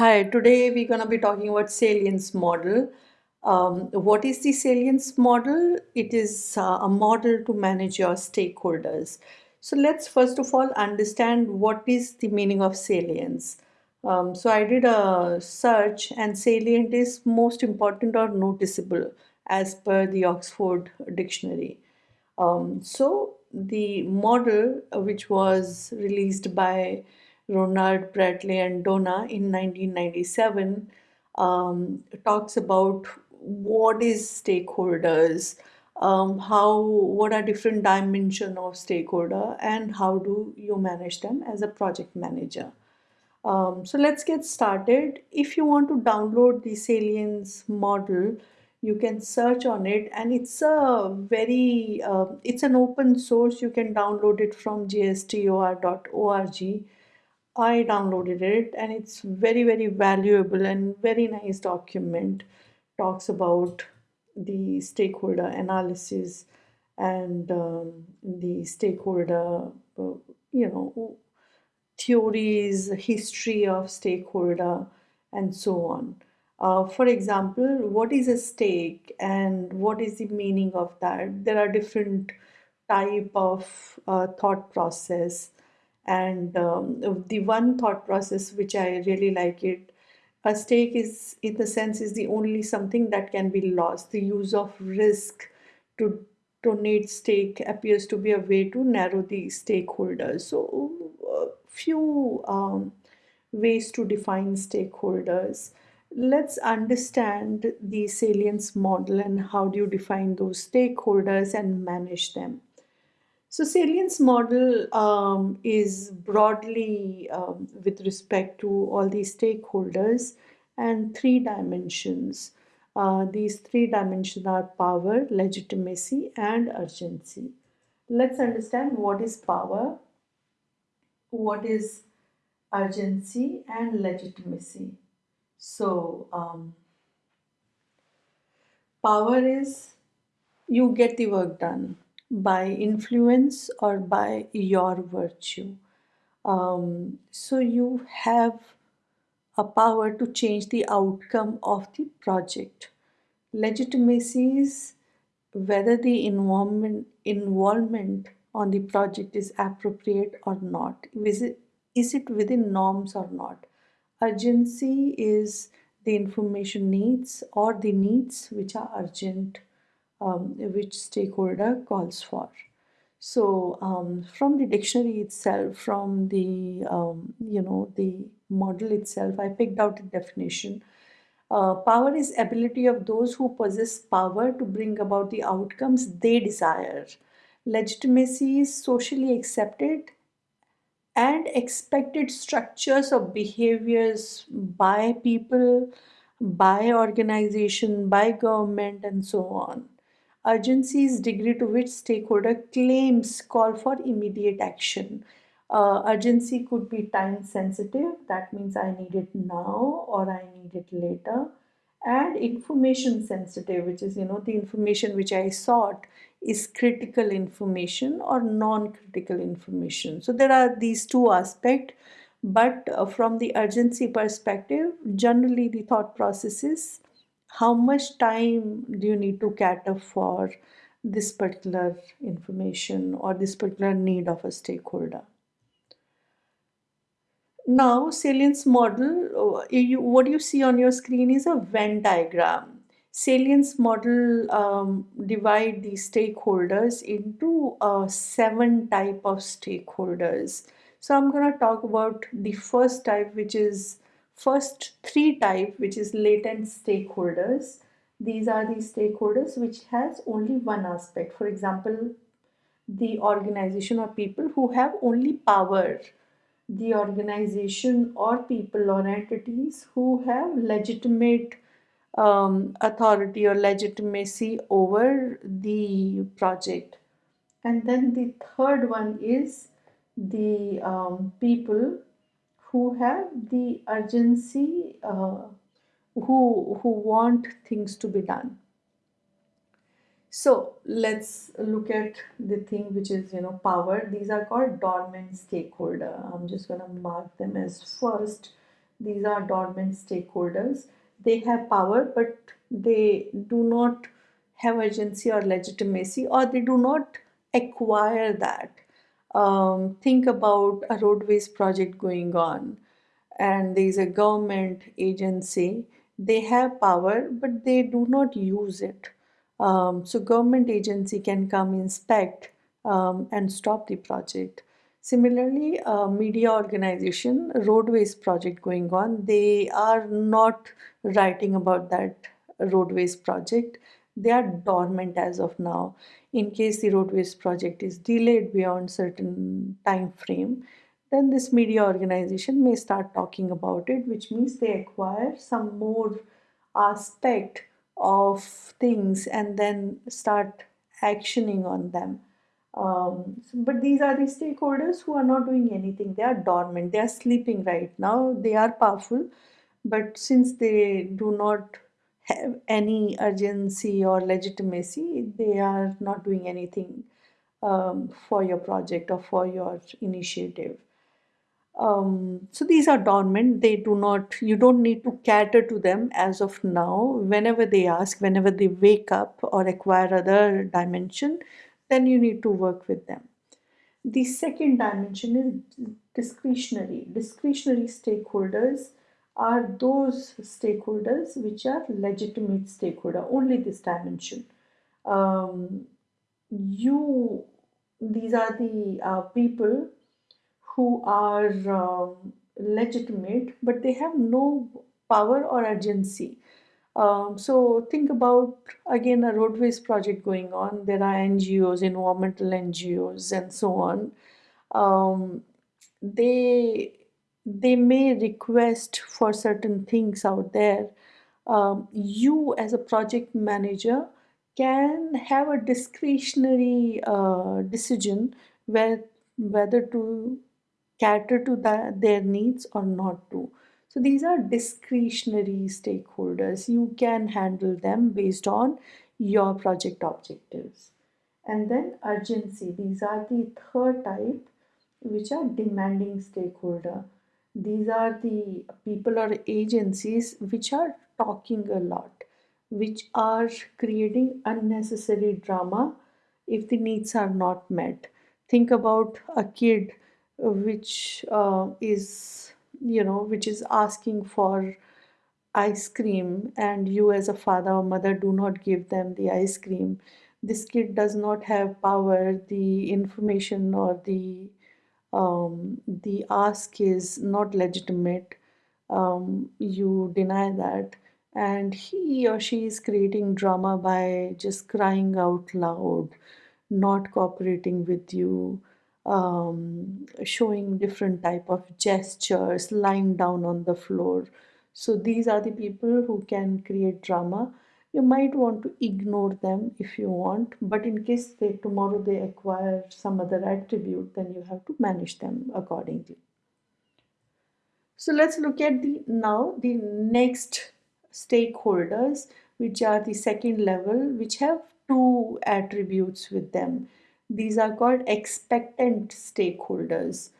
Hi, today we're going to be talking about salience model. Um, what is the salience model? It is uh, a model to manage your stakeholders. So let's first of all understand what is the meaning of salience. Um, so I did a search and salient is most important or noticeable as per the Oxford Dictionary. Um, so the model uh, which was released by Ronald Bradley and Donna in 1997 um, talks about what is stakeholders, um, how what are different dimension of stakeholder, and how do you manage them as a project manager. Um, so let's get started. If you want to download the Salience model, you can search on it and it's a very, uh, it's an open source. You can download it from jstor.org. I downloaded it and it's very, very valuable and very nice document. Talks about the stakeholder analysis and um, the stakeholder, uh, you know, theories, history of stakeholder, and so on. Uh, for example, what is a stake and what is the meaning of that? There are different type of uh, thought process and um, the one thought process which I really like it, a stake is in the sense is the only something that can be lost. The use of risk to donate stake appears to be a way to narrow the stakeholders. So a few um, ways to define stakeholders. Let's understand the salience model and how do you define those stakeholders and manage them. So salience model um, is broadly um, with respect to all these stakeholders and three dimensions. Uh, these three dimensions are power, legitimacy and urgency. Let's understand what is power, what is urgency and legitimacy. So, um, power is you get the work done by influence or by your virtue. Um, so, you have a power to change the outcome of the project. Legitimacy is whether the involvement, involvement on the project is appropriate or not. Is it, is it within norms or not? Urgency is the information needs or the needs which are urgent, um, which stakeholder calls for. So um, from the dictionary itself, from the, um, you know, the model itself, I picked out a definition. Uh, power is ability of those who possess power to bring about the outcomes they desire legitimacy is socially accepted and expected structures of behaviors by people, by organization, by government and so on. Urgency is degree to which stakeholder claims call for immediate action. Uh, urgency could be time sensitive, that means I need it now or I need it later and information sensitive which is you know the information which I sought is critical information or non-critical information so there are these two aspects but uh, from the urgency perspective generally the thought process is how much time do you need to cater for this particular information or this particular need of a stakeholder now, salience model, uh, you, what you see on your screen is a Venn diagram. Salience model um, divide the stakeholders into uh, seven type of stakeholders. So I'm going to talk about the first type, which is first three type, which is latent stakeholders. These are the stakeholders which has only one aspect. For example, the organization or people who have only power the organization or people or entities who have legitimate um, authority or legitimacy over the project. And then the third one is the um, people who have the urgency, uh, who, who want things to be done. So let's look at the thing which is, you know, power. These are called dormant stakeholder. I'm just going to mark them as first. these are dormant stakeholders they have power but they do not have urgency or legitimacy or they do not acquire that um, think about a roadways project going on. And there is a government agency. They have power but they do not use it. Um, so government agency can come inspect um, and stop the project. Similarly a media organization roadways project going on they are not writing about that roadways project they are dormant as of now. In case the roadways project is delayed beyond certain time frame then this media organization may start talking about it which means they acquire some more aspect of things and then start actioning on them. Um, but these are the stakeholders who are not doing anything. They are dormant. They are sleeping right now. They are powerful but since they do not have any urgency or legitimacy they are not doing anything um, for your project or for your initiative. Um, so these are dormant. They do not you don't need to cater to them as of now. Whenever they ask whenever they wake up or acquire other dimension then you need to work with them. The second dimension is discretionary. Discretionary stakeholders are those stakeholders which are legitimate stakeholder only this dimension um, you these are the uh, people who are um, legitimate but they have no power or urgency. Um, so think about again a roadways project going on. There are ngos environmental ngos and so on. Um, they they may request for certain things out there. Um, you as a project manager can have a discretionary uh, decision where whether to cater to the, their needs or not to. So these are discretionary stakeholders. You can handle them based on your project objectives. And then urgency. These are the third type which are demanding stakeholder these are the people or agencies which are talking a lot which are creating unnecessary drama if the needs are not met. Think about a kid uh, which uh, is you know which is asking for ice cream and you as a father or mother do not give them the ice cream. This kid does not have power the information or the um, the ask is not legitimate. Um, you deny that. And he or she is creating drama by just crying out loud not cooperating with you um, showing different type of gestures lying down on the floor. So these are the people who can create drama you might want to ignore them if you want but in case they tomorrow they acquire some other attribute then you have to manage them accordingly. So let's look at the now the next stakeholders which are the second level which have two attributes with them. These are called expectant stakeholders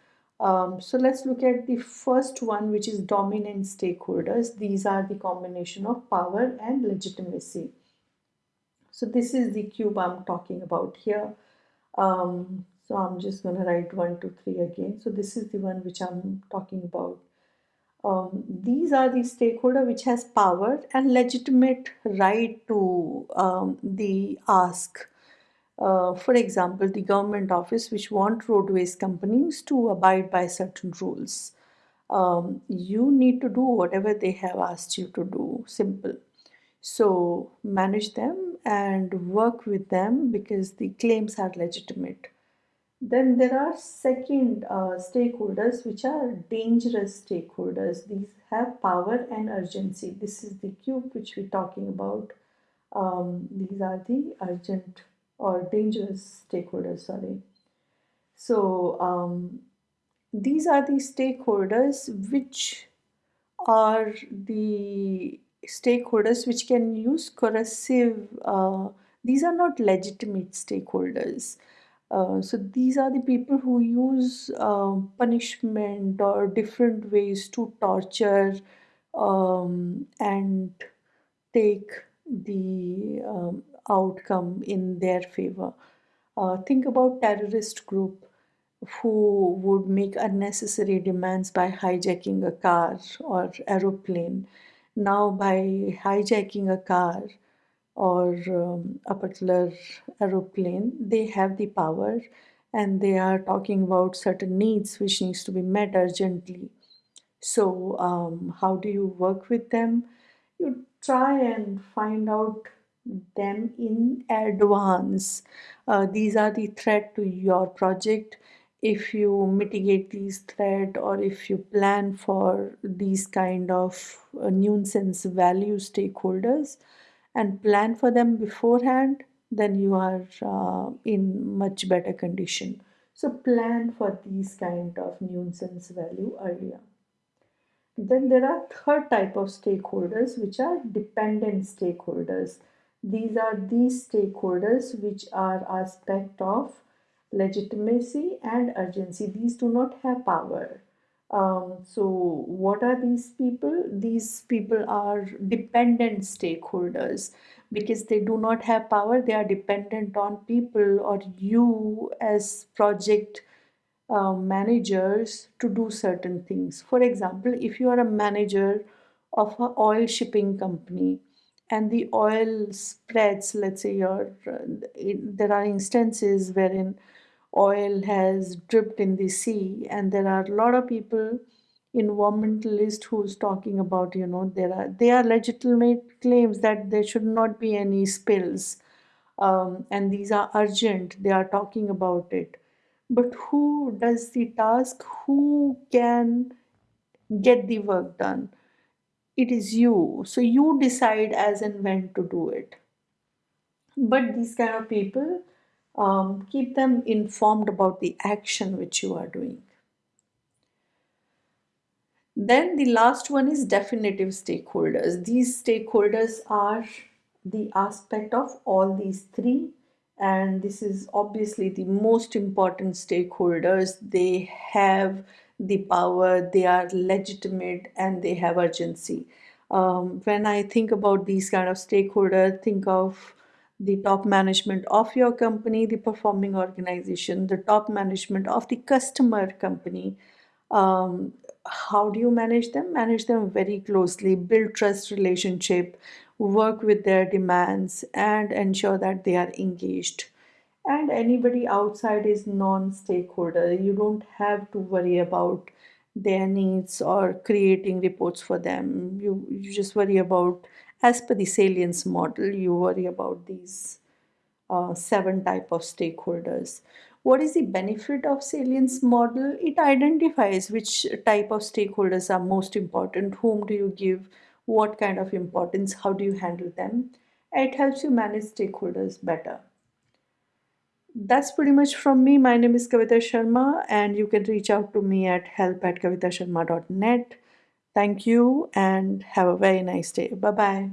um, so let's look at the first one which is dominant stakeholders. These are the combination of power and legitimacy. So this is the cube I'm talking about here. Um, so I'm just going to write one two three again. So this is the one which I'm talking about. Um, these are the stakeholder which has power and legitimate right to um, the ask uh, for example, the government office which want roadways companies to abide by certain rules. Um, you need to do whatever they have asked you to do, simple. So manage them and work with them because the claims are legitimate. Then there are second uh, stakeholders which are dangerous stakeholders. These have power and urgency. This is the cube which we're talking about. Um, these are the urgent or dangerous stakeholders, sorry. So um, these are the stakeholders which are the stakeholders which can use coercive, uh, these are not legitimate stakeholders. Uh, so these are the people who use uh, punishment or different ways to torture um, and take the um, outcome in their favor. Uh, think about terrorist group who would make unnecessary demands by hijacking a car or aeroplane. Now, by hijacking a car or um, a particular aeroplane, they have the power and they are talking about certain needs which needs to be met urgently. So, um, how do you work with them? You try and find out them in advance. Uh, these are the threat to your project. If you mitigate these threat or if you plan for these kind of uh, nuisance value stakeholders and plan for them beforehand, then you are uh, in much better condition. So plan for these kind of nuisance value earlier. Then there are third type of stakeholders which are dependent stakeholders. These are these stakeholders which are aspect of legitimacy and urgency. These do not have power. Um, so what are these people? These people are dependent stakeholders because they do not have power. They are dependent on people or you as project uh, managers to do certain things. For example, if you are a manager of an oil shipping company and the oil spreads, let's say your, uh, there are instances wherein oil has dripped in the sea and there are a lot of people environmentalist who's talking about you know there are they are legitimate claims that there should not be any spills um, and these are urgent they are talking about it. But who does the task? Who can get the work done it is you. So you decide as and when to do it. But these kind of people um, keep them informed about the action which you are doing. Then the last one is definitive stakeholders. These stakeholders are the aspect of all these three and this is obviously the most important stakeholders. They have the power they are legitimate and they have urgency. Um, when i think about these kind of stakeholders think of the top management of your company the performing organization the top management of the customer company um, how do you manage them? Manage them very closely build trust relationship work with their demands and ensure that they are engaged and anybody outside is non-stakeholder you don't have to worry about their needs or creating reports for them you, you just worry about as per the salience model you worry about these uh, seven type of stakeholders what is the benefit of salience model it identifies which type of stakeholders are most important whom do you give what kind of importance, how do you handle them. It helps you manage stakeholders better. That's pretty much from me. My name is Kavita Sharma and you can reach out to me at help at kavitasharma.net. Thank you and have a very nice day. Bye-bye.